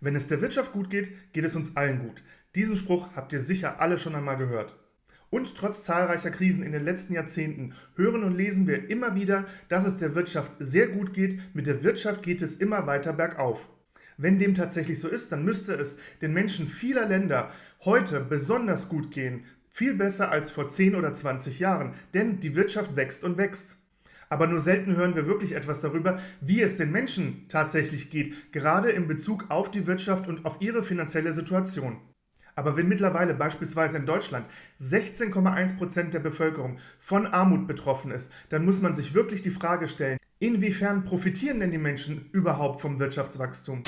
Wenn es der Wirtschaft gut geht, geht es uns allen gut. Diesen Spruch habt ihr sicher alle schon einmal gehört. Und trotz zahlreicher Krisen in den letzten Jahrzehnten hören und lesen wir immer wieder, dass es der Wirtschaft sehr gut geht, mit der Wirtschaft geht es immer weiter bergauf. Wenn dem tatsächlich so ist, dann müsste es den Menschen vieler Länder heute besonders gut gehen, viel besser als vor 10 oder 20 Jahren, denn die Wirtschaft wächst und wächst. Aber nur selten hören wir wirklich etwas darüber, wie es den Menschen tatsächlich geht, gerade in Bezug auf die Wirtschaft und auf ihre finanzielle Situation. Aber wenn mittlerweile beispielsweise in Deutschland 16,1% der Bevölkerung von Armut betroffen ist, dann muss man sich wirklich die Frage stellen, inwiefern profitieren denn die Menschen überhaupt vom Wirtschaftswachstum?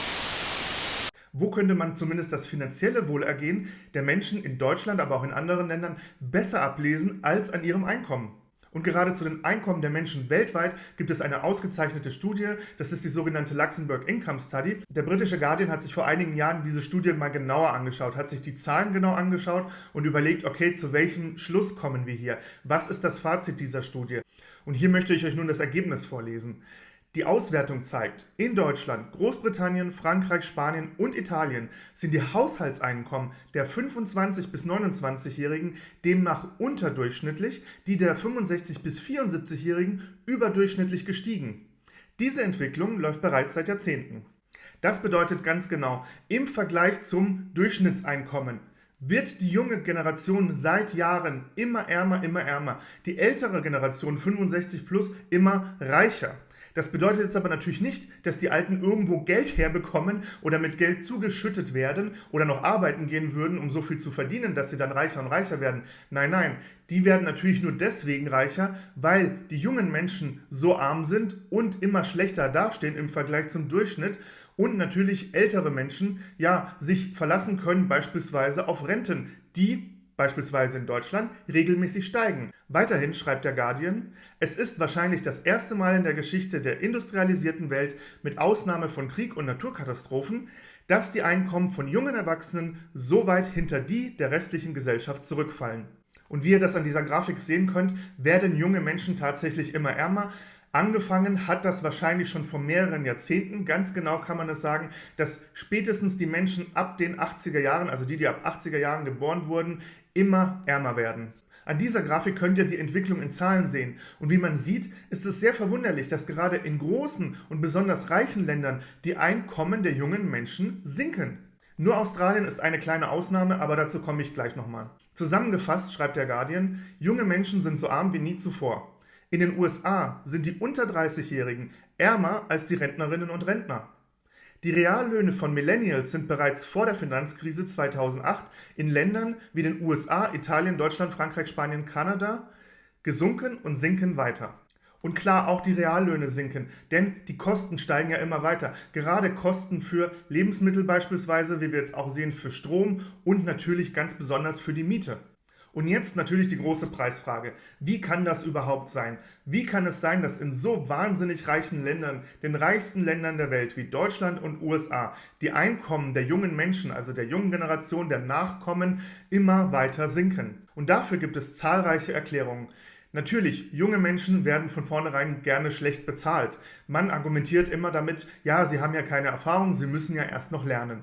Wo könnte man zumindest das finanzielle Wohlergehen der Menschen in Deutschland, aber auch in anderen Ländern besser ablesen als an ihrem Einkommen? Und gerade zu den Einkommen der Menschen weltweit gibt es eine ausgezeichnete Studie, das ist die sogenannte Luxemburg Income Study. Der britische Guardian hat sich vor einigen Jahren diese Studie mal genauer angeschaut, hat sich die Zahlen genau angeschaut und überlegt, okay, zu welchem Schluss kommen wir hier? Was ist das Fazit dieser Studie? Und hier möchte ich euch nun das Ergebnis vorlesen. Die Auswertung zeigt, in Deutschland, Großbritannien, Frankreich, Spanien und Italien sind die Haushaltseinkommen der 25- bis 29-Jährigen demnach unterdurchschnittlich, die der 65- bis 74-Jährigen überdurchschnittlich gestiegen. Diese Entwicklung läuft bereits seit Jahrzehnten. Das bedeutet ganz genau, im Vergleich zum Durchschnittseinkommen wird die junge Generation seit Jahren immer ärmer, immer ärmer. Die ältere Generation, 65 plus, immer reicher. Das bedeutet jetzt aber natürlich nicht, dass die Alten irgendwo Geld herbekommen oder mit Geld zugeschüttet werden oder noch arbeiten gehen würden, um so viel zu verdienen, dass sie dann reicher und reicher werden. Nein, nein, die werden natürlich nur deswegen reicher, weil die jungen Menschen so arm sind und immer schlechter dastehen im Vergleich zum Durchschnitt und natürlich ältere Menschen ja sich verlassen können beispielsweise auf Renten, die beispielsweise in Deutschland, regelmäßig steigen. Weiterhin schreibt der Guardian, es ist wahrscheinlich das erste Mal in der Geschichte der industrialisierten Welt mit Ausnahme von Krieg und Naturkatastrophen, dass die Einkommen von jungen Erwachsenen so weit hinter die der restlichen Gesellschaft zurückfallen. Und wie ihr das an dieser Grafik sehen könnt, werden junge Menschen tatsächlich immer ärmer, Angefangen hat das wahrscheinlich schon vor mehreren Jahrzehnten. Ganz genau kann man es sagen, dass spätestens die Menschen ab den 80er Jahren, also die, die ab 80er Jahren geboren wurden, immer ärmer werden. An dieser Grafik könnt ihr die Entwicklung in Zahlen sehen. Und wie man sieht, ist es sehr verwunderlich, dass gerade in großen und besonders reichen Ländern die Einkommen der jungen Menschen sinken. Nur Australien ist eine kleine Ausnahme, aber dazu komme ich gleich nochmal. Zusammengefasst schreibt der Guardian, junge Menschen sind so arm wie nie zuvor. In den USA sind die unter 30-Jährigen ärmer als die Rentnerinnen und Rentner. Die Reallöhne von Millennials sind bereits vor der Finanzkrise 2008 in Ländern wie den USA, Italien, Deutschland, Frankreich, Spanien, Kanada gesunken und sinken weiter. Und klar, auch die Reallöhne sinken, denn die Kosten steigen ja immer weiter. Gerade Kosten für Lebensmittel beispielsweise, wie wir jetzt auch sehen, für Strom und natürlich ganz besonders für die Miete. Und jetzt natürlich die große Preisfrage. Wie kann das überhaupt sein? Wie kann es sein, dass in so wahnsinnig reichen Ländern, den reichsten Ländern der Welt wie Deutschland und USA, die Einkommen der jungen Menschen, also der jungen Generation, der Nachkommen, immer weiter sinken? Und dafür gibt es zahlreiche Erklärungen. Natürlich, junge Menschen werden von vornherein gerne schlecht bezahlt. Man argumentiert immer damit, ja, sie haben ja keine Erfahrung, sie müssen ja erst noch lernen.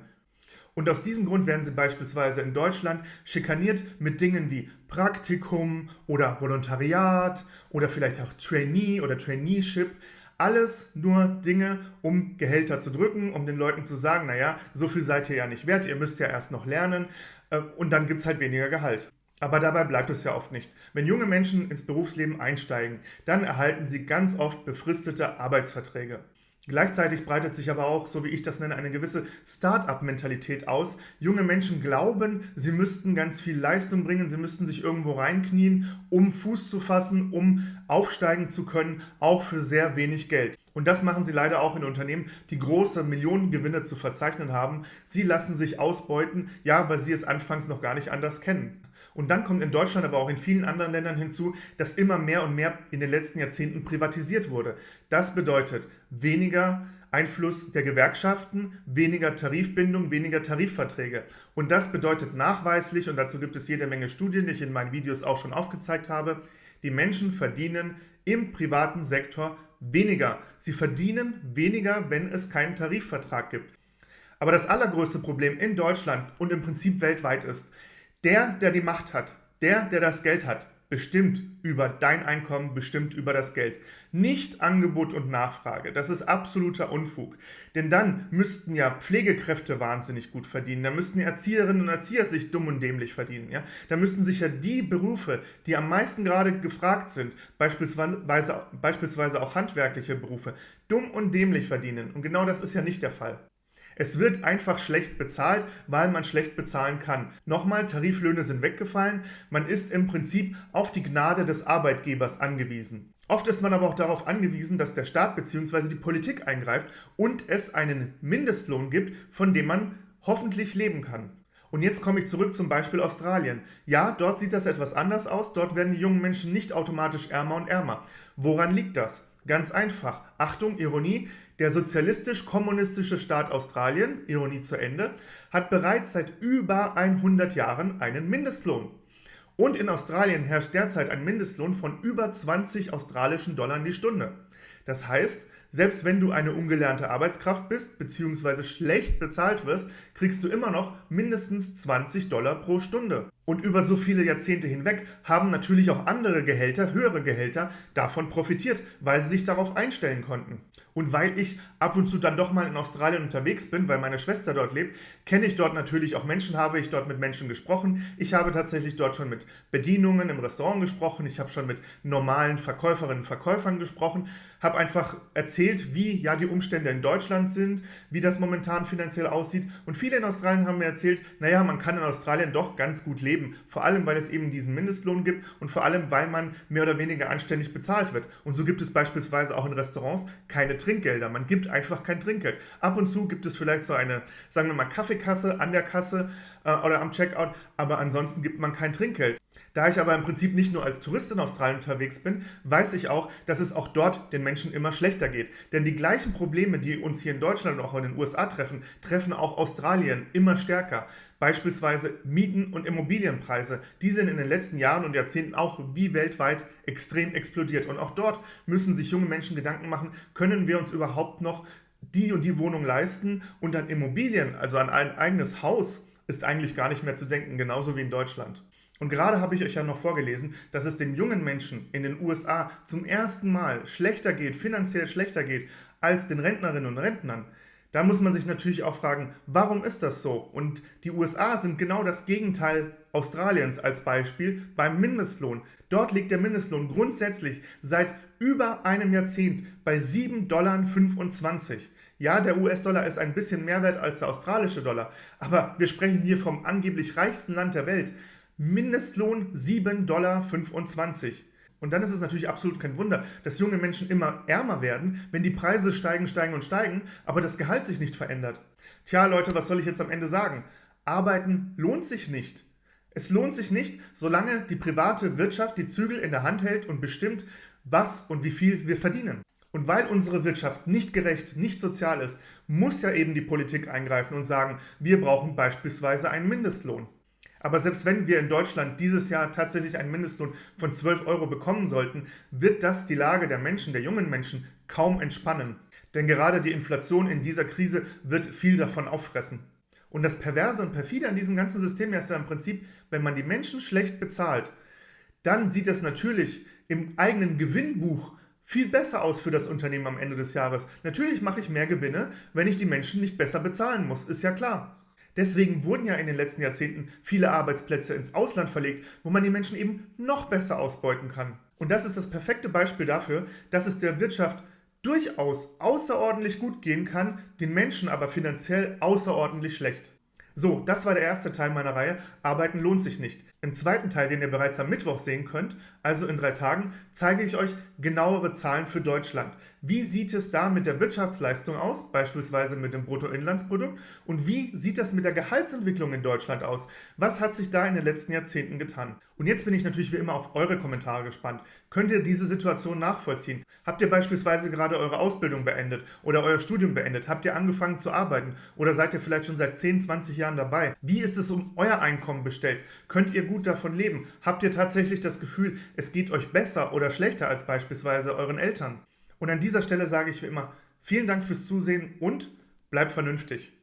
Und aus diesem Grund werden sie beispielsweise in Deutschland schikaniert mit Dingen wie Praktikum oder Volontariat oder vielleicht auch Trainee oder Traineeship. Alles nur Dinge, um Gehälter zu drücken, um den Leuten zu sagen, naja, so viel seid ihr ja nicht wert, ihr müsst ja erst noch lernen äh, und dann gibt es halt weniger Gehalt. Aber dabei bleibt es ja oft nicht. Wenn junge Menschen ins Berufsleben einsteigen, dann erhalten sie ganz oft befristete Arbeitsverträge. Gleichzeitig breitet sich aber auch, so wie ich das nenne, eine gewisse Start-up-Mentalität aus. Junge Menschen glauben, sie müssten ganz viel Leistung bringen, sie müssten sich irgendwo reinknien, um Fuß zu fassen, um aufsteigen zu können, auch für sehr wenig Geld. Und das machen sie leider auch in Unternehmen, die große Millionengewinne zu verzeichnen haben. Sie lassen sich ausbeuten, ja, weil sie es anfangs noch gar nicht anders kennen. Und dann kommt in Deutschland, aber auch in vielen anderen Ländern hinzu, dass immer mehr und mehr in den letzten Jahrzehnten privatisiert wurde. Das bedeutet weniger Einfluss der Gewerkschaften, weniger Tarifbindung, weniger Tarifverträge. Und das bedeutet nachweislich, und dazu gibt es jede Menge Studien, die ich in meinen Videos auch schon aufgezeigt habe, die Menschen verdienen im privaten Sektor weniger. Sie verdienen weniger, wenn es keinen Tarifvertrag gibt. Aber das allergrößte Problem in Deutschland und im Prinzip weltweit ist, der, der die Macht hat, der, der das Geld hat, bestimmt über dein Einkommen, bestimmt über das Geld. Nicht Angebot und Nachfrage. Das ist absoluter Unfug. Denn dann müssten ja Pflegekräfte wahnsinnig gut verdienen. Da müssten Erzieherinnen und Erzieher sich dumm und dämlich verdienen. Ja? Da müssten sich ja die Berufe, die am meisten gerade gefragt sind, beispielsweise, beispielsweise auch handwerkliche Berufe, dumm und dämlich verdienen. Und genau das ist ja nicht der Fall. Es wird einfach schlecht bezahlt, weil man schlecht bezahlen kann. Nochmal, Tariflöhne sind weggefallen. Man ist im Prinzip auf die Gnade des Arbeitgebers angewiesen. Oft ist man aber auch darauf angewiesen, dass der Staat bzw. die Politik eingreift und es einen Mindestlohn gibt, von dem man hoffentlich leben kann. Und jetzt komme ich zurück zum Beispiel Australien. Ja, dort sieht das etwas anders aus. Dort werden die jungen Menschen nicht automatisch ärmer und ärmer. Woran liegt das? Ganz einfach. Achtung, Ironie. Der sozialistisch-kommunistische Staat Australien, Ironie zu Ende, hat bereits seit über 100 Jahren einen Mindestlohn. Und in Australien herrscht derzeit ein Mindestlohn von über 20 australischen Dollar die Stunde. Das heißt, selbst wenn du eine ungelernte Arbeitskraft bist bzw. schlecht bezahlt wirst, kriegst du immer noch mindestens 20 Dollar pro Stunde. Und über so viele Jahrzehnte hinweg haben natürlich auch andere Gehälter, höhere Gehälter, davon profitiert, weil sie sich darauf einstellen konnten. Und weil ich ab und zu dann doch mal in Australien unterwegs bin, weil meine Schwester dort lebt, kenne ich dort natürlich auch Menschen, habe ich dort mit Menschen gesprochen. Ich habe tatsächlich dort schon mit Bedienungen im Restaurant gesprochen, ich habe schon mit normalen Verkäuferinnen und Verkäufern gesprochen, habe einfach erzählt, wie ja die Umstände in Deutschland sind, wie das momentan finanziell aussieht. Und viele in Australien haben mir erzählt, naja, man kann in Australien doch ganz gut leben leben. Vor allem, weil es eben diesen Mindestlohn gibt und vor allem, weil man mehr oder weniger anständig bezahlt wird. Und so gibt es beispielsweise auch in Restaurants keine Trinkgelder. Man gibt einfach kein Trinkgeld. Ab und zu gibt es vielleicht so eine, sagen wir mal, Kaffeekasse an der Kasse äh, oder am Checkout, aber ansonsten gibt man kein Trinkgeld. Da ich aber im Prinzip nicht nur als Tourist in Australien unterwegs bin, weiß ich auch, dass es auch dort den Menschen immer schlechter geht. Denn die gleichen Probleme, die uns hier in Deutschland und auch in den USA treffen, treffen auch Australien immer stärker. Beispielsweise Mieten und Immobilienpreise. Die sind in den letzten Jahren und Jahrzehnten auch wie weltweit extrem explodiert. Und auch dort müssen sich junge Menschen Gedanken machen, können wir uns überhaupt noch die und die Wohnung leisten und an Immobilien, also an ein eigenes Haus, ist eigentlich gar nicht mehr zu denken, genauso wie in Deutschland. Und gerade habe ich euch ja noch vorgelesen, dass es den jungen Menschen in den USA zum ersten Mal schlechter geht, finanziell schlechter geht, als den Rentnerinnen und Rentnern. Da muss man sich natürlich auch fragen, warum ist das so? Und die USA sind genau das Gegenteil Australiens als Beispiel beim Mindestlohn. Dort liegt der Mindestlohn grundsätzlich seit über einem Jahrzehnt bei 7,25 Dollar. Ja, der US-Dollar ist ein bisschen mehr wert als der australische Dollar, aber wir sprechen hier vom angeblich reichsten Land der Welt. Mindestlohn 7,25 Dollar. Und dann ist es natürlich absolut kein Wunder, dass junge Menschen immer ärmer werden, wenn die Preise steigen, steigen und steigen, aber das Gehalt sich nicht verändert. Tja, Leute, was soll ich jetzt am Ende sagen? Arbeiten lohnt sich nicht. Es lohnt sich nicht, solange die private Wirtschaft die Zügel in der Hand hält und bestimmt, was und wie viel wir verdienen. Und weil unsere Wirtschaft nicht gerecht, nicht sozial ist, muss ja eben die Politik eingreifen und sagen, wir brauchen beispielsweise einen Mindestlohn. Aber selbst wenn wir in Deutschland dieses Jahr tatsächlich einen Mindestlohn von 12 Euro bekommen sollten, wird das die Lage der Menschen, der jungen Menschen, kaum entspannen. Denn gerade die Inflation in dieser Krise wird viel davon auffressen. Und das Perverse und Perfide an diesem ganzen System ist ja im Prinzip, wenn man die Menschen schlecht bezahlt, dann sieht das natürlich im eigenen Gewinnbuch viel besser aus für das Unternehmen am Ende des Jahres. Natürlich mache ich mehr Gewinne, wenn ich die Menschen nicht besser bezahlen muss, ist ja klar. Deswegen wurden ja in den letzten Jahrzehnten viele Arbeitsplätze ins Ausland verlegt, wo man die Menschen eben noch besser ausbeuten kann. Und das ist das perfekte Beispiel dafür, dass es der Wirtschaft durchaus außerordentlich gut gehen kann, den Menschen aber finanziell außerordentlich schlecht. So, das war der erste Teil meiner Reihe Arbeiten lohnt sich nicht. Im zweiten Teil, den ihr bereits am Mittwoch sehen könnt, also in drei Tagen, zeige ich euch genauere Zahlen für Deutschland. Wie sieht es da mit der Wirtschaftsleistung aus, beispielsweise mit dem Bruttoinlandsprodukt? Und wie sieht das mit der Gehaltsentwicklung in Deutschland aus? Was hat sich da in den letzten Jahrzehnten getan? Und jetzt bin ich natürlich wie immer auf eure Kommentare gespannt. Könnt ihr diese Situation nachvollziehen? Habt ihr beispielsweise gerade eure Ausbildung beendet oder euer Studium beendet? Habt ihr angefangen zu arbeiten? Oder seid ihr vielleicht schon seit 10, 20 Jahren dabei? Wie ist es um euer Einkommen bestellt? Könnt ihr gut davon leben? Habt ihr tatsächlich das Gefühl, es geht euch besser oder schlechter als beispielsweise euren Eltern? Und an dieser Stelle sage ich wie immer, vielen Dank fürs Zusehen und bleibt vernünftig.